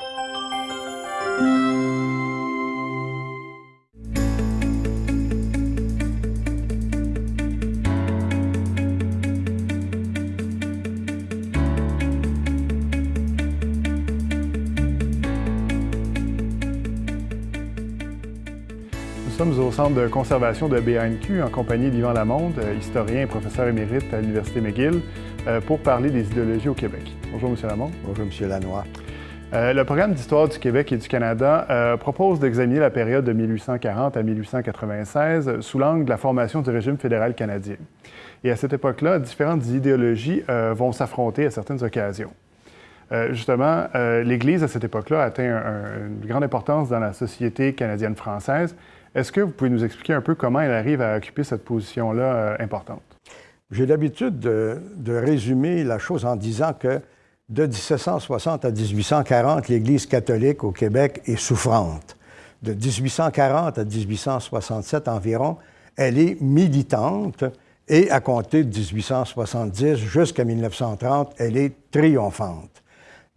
Nous sommes au Centre de conservation de BANQ en compagnie d'Yvan Lamonde, euh, historien et professeur émérite à l'Université McGill, euh, pour parler des idéologies au Québec. Bonjour, M. Lamonde. Bonjour, M. Lanois. Euh, le programme d'histoire du Québec et du Canada propose d'examiner la période de 1840 à 1896 sous l'angle de la formation du régime fédéral canadien. Et à cette époque-là, différentes idéologies vont s'affronter à certaines occasions. justement, l'Église, à cette époque-là, atteint une grande importance dans la société canadienne-française est-ce que vous pouvez nous expliquer un peu comment elle arrive à occuper cette position-là euh, importante? J'ai l'habitude de, résumer la chose en disant que de 1760 à 1840, l'Église catholique au Québec est souffrante. De 1840 à 1867 environ, elle est militante et à compter de 1870 jusqu'à 1930, elle est triomphante.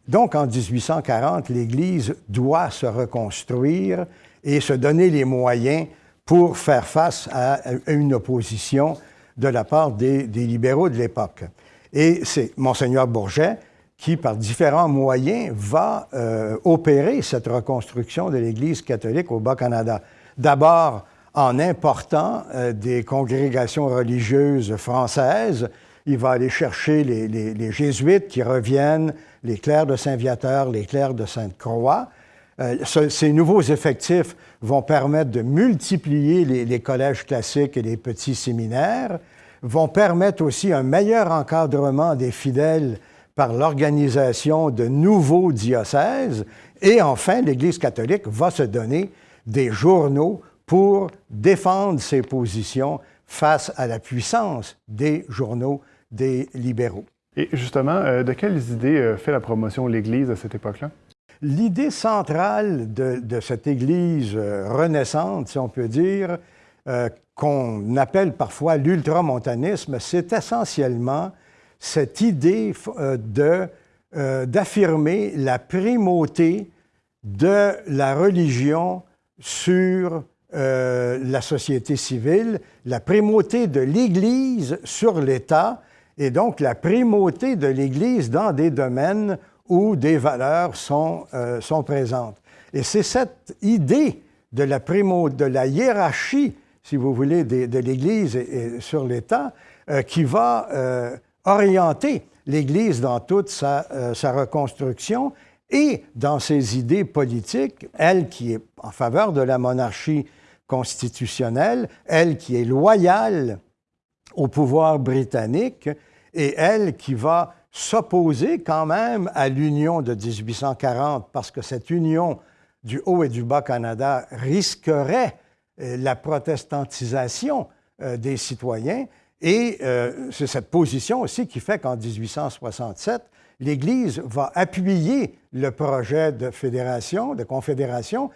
Donc en 1840, l'Église doit se reconstruire et se donner les moyens pour faire face à une opposition de la part des, libéraux de l'époque. Et c'est Monseigneur Bourget qui, par différents moyens, va euh, opérer cette reconstruction de l'Église catholique au Bas-Canada. D'abord, en important euh, des congrégations religieuses françaises, il va aller chercher les, jésuites qui reviennent, les clercs de Saint-Viateur, les clercs de Sainte-Croix, euh, ces nouveaux effectifs vont permettre de multiplier les, collèges classiques et les petits séminaires, vont permettre aussi un meilleur encadrement des fidèles par l'organisation de nouveaux diocèses. Et enfin, l'Église catholique va se donner des journaux pour défendre ses positions face à la puissance des journaux des libéraux. Et justement, euh, de quelles idées euh, fait la promotion l'Église à cette époque-là? L'idée centrale de, cette Église euh, renaissante, si on peut dire, qu'on appelle parfois l'ultramontanisme, c'est essentiellement cette idée euh, d'affirmer la primauté de la religion sur la société civile, la primauté de l'Église sur l'État et donc la primauté de l'Église dans des domaines où des valeurs sont, euh, sont présentes. Et c'est cette idée de la, primo, de la hiérarchie, si vous voulez, de, l'Église et, sur l'État euh, qui va euh, orienter l'Église dans toute sa, sa, reconstruction et dans ses idées politiques, elle qui est en faveur de la monarchie constitutionnelle, elle qui est loyale au pouvoir britannique et elle qui va s'opposer quand même à l'union de 1840 parce que cette union du Haut et du Bas-Canada risquerait euh, la protestantisation euh, des citoyens. Et euh, c'est cette position aussi qui fait qu'en 1867, l'Église va appuyer le projet de fédération, de confédération,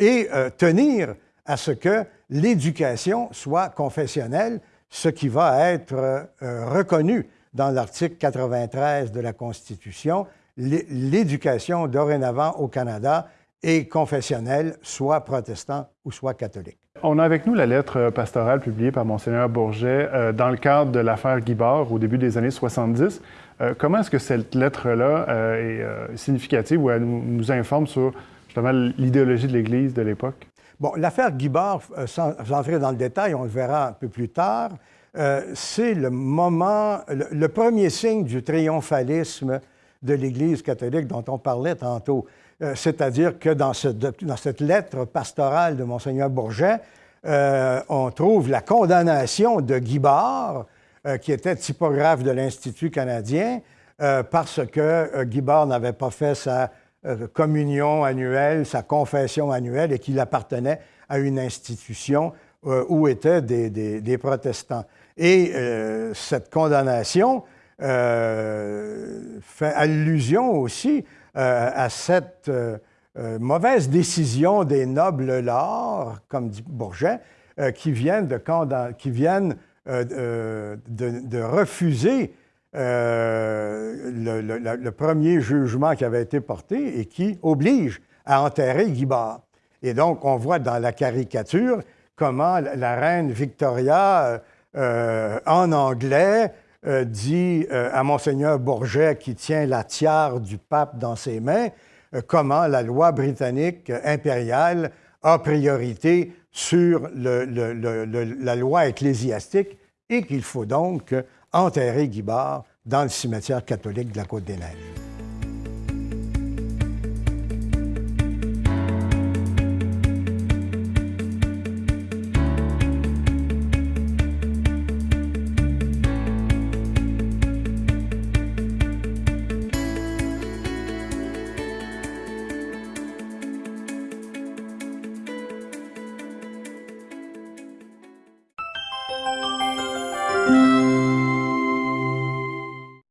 et tenir à ce que l'éducation soit confessionnelle, ce qui va être reconnu dans l'article 93 de la Constitution, l'éducation dorénavant au Canada est confessionnelle, soit protestant ou soit catholique. On a avec nous la lettre pastorale publiée par Monseigneur Bourget euh, dans le cadre de l'affaire Guibard au début des années 70. Euh, comment est-ce que cette lettre-là euh, est significative ou elle nous, informe sur justement l'idéologie de l'Église de l'époque? Bon, l'affaire Guibard, sans entrer dans le détail, on le verra un peu plus tard, euh, c'est le moment, le, premier signe du triomphalisme de l'Église catholique dont on parlait tantôt. Euh, c'est-à-dire que dans, cette lettre pastorale de Monseigneur Bourget, euh, on trouve la condamnation de Guy Barre, qui était typographe de l'Institut canadien, parce que Guy Barre n'avait pas fait sa communion annuelle, sa confession annuelle, et qu'il appartenait à une institution où étaient des protestants. Et euh, cette condamnation euh, fait allusion aussi euh, à cette mauvaise décision des nobles lords, comme dit Bourget, qui viennent, de, refuser euh, le, premier jugement qui avait été porté et qui oblige à enterrer Guy Et donc, on voit dans la caricature comment la reine Victoria, euh, en anglais, euh, dit à Monseigneur Bourget, qui tient la tiare du pape dans ses mains, comment la loi britannique impériale a priorité sur la loi ecclésiastique et qu'il faut donc enterrer Guibard dans le cimetière catholique de la Côte-des-Neiges. Música